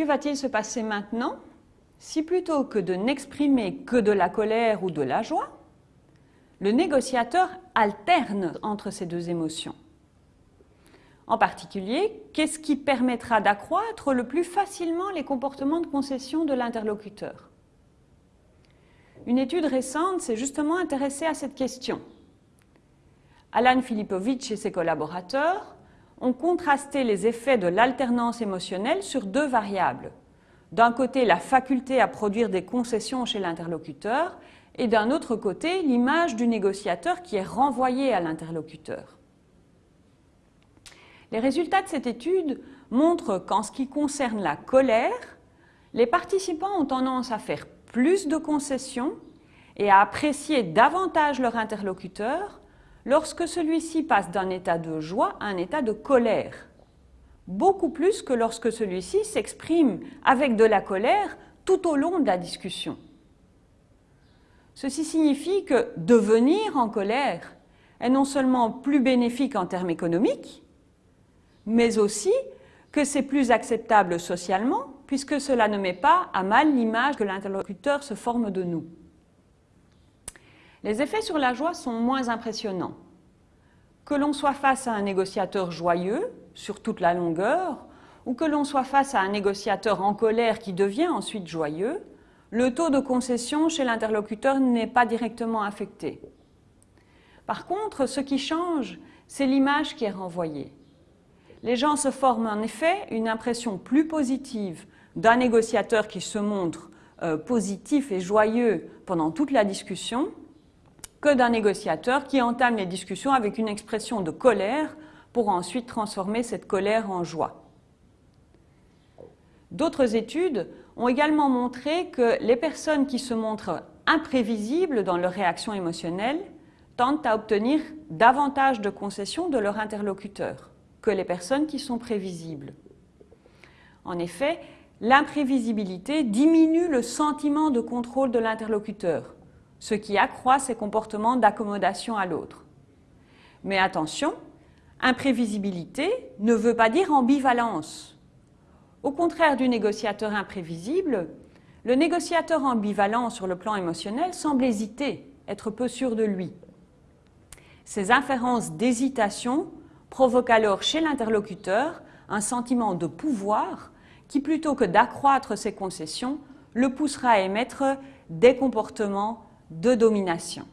Que va-t-il se passer maintenant si plutôt que de n'exprimer que de la colère ou de la joie, le négociateur alterne entre ces deux émotions? En particulier, qu'est-ce qui permettra d'accroître le plus facilement les comportements de concession de l'interlocuteur? Une étude récente s'est justement intéressée à cette question. Alan Filipovitch et ses collaborateurs ont contrasté les effets de l'alternance émotionnelle sur deux variables. D'un côté, la faculté à produire des concessions chez l'interlocuteur et d'un autre côté, l'image du négociateur qui est renvoyée à l'interlocuteur. Les résultats de cette étude montrent qu'en ce qui concerne la colère, les participants ont tendance à faire plus de concessions et à apprécier davantage leur interlocuteur lorsque celui-ci passe d'un état de joie à un état de colère, beaucoup plus que lorsque celui-ci s'exprime avec de la colère tout au long de la discussion. Ceci signifie que devenir en colère est non seulement plus bénéfique en termes économiques, mais aussi que c'est plus acceptable socialement puisque cela ne met pas à mal l'image que l'interlocuteur se forme de nous. Les effets sur la joie sont moins impressionnants. Que l'on soit face à un négociateur joyeux sur toute la longueur, ou que l'on soit face à un négociateur en colère qui devient ensuite joyeux, le taux de concession chez l'interlocuteur n'est pas directement affecté. Par contre, ce qui change, c'est l'image qui est renvoyée. Les gens se forment en effet une impression plus positive d'un négociateur qui se montre euh, positif et joyeux pendant toute la discussion que d'un négociateur qui entame les discussions avec une expression de colère pour ensuite transformer cette colère en joie. D'autres études ont également montré que les personnes qui se montrent imprévisibles dans leur réaction émotionnelle tentent à obtenir davantage de concessions de leur interlocuteur que les personnes qui sont prévisibles. En effet, l'imprévisibilité diminue le sentiment de contrôle de l'interlocuteur, ce qui accroît ses comportements d'accommodation à l'autre. Mais attention, imprévisibilité ne veut pas dire ambivalence. Au contraire du négociateur imprévisible, le négociateur ambivalent sur le plan émotionnel semble hésiter, être peu sûr de lui. Ces inférences d'hésitation provoquent alors chez l'interlocuteur un sentiment de pouvoir qui, plutôt que d'accroître ses concessions, le poussera à émettre des comportements de domination.